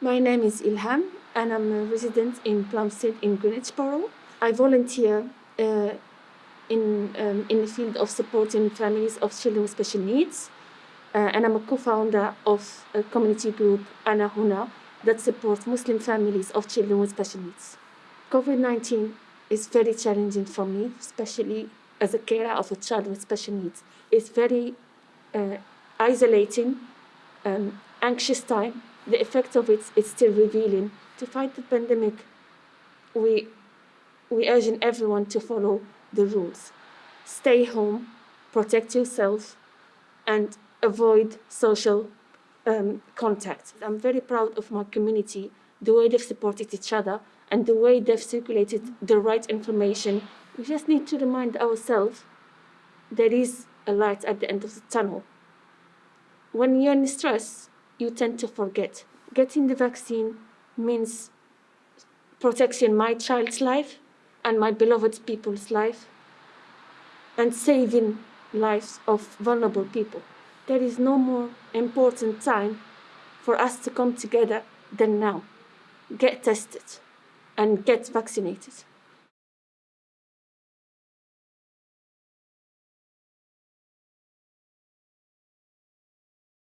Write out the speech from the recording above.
My name is Ilham and I'm a resident in Plumstead in Greenwich Borough. I volunteer uh, in, um, in the field of supporting families of children with special needs uh, and I'm a co-founder of a community group, Ana Huna, that supports Muslim families of children with special needs. COVID-19 is very challenging for me, especially as a carer of a child with special needs. It's very uh, isolating, um, anxious time. The effect of it is still revealing. To fight the pandemic, we, we urge everyone to follow the rules. Stay home, protect yourself, and avoid social um, contact. I'm very proud of my community, the way they've supported each other and the way they've circulated the right information. We just need to remind ourselves there is a light at the end of the tunnel. When you're in stress, you tend to forget. Getting the vaccine means protecting my child's life and my beloved people's life and saving lives of vulnerable people there is no more important time for us to come together than now. Get tested and get vaccinated.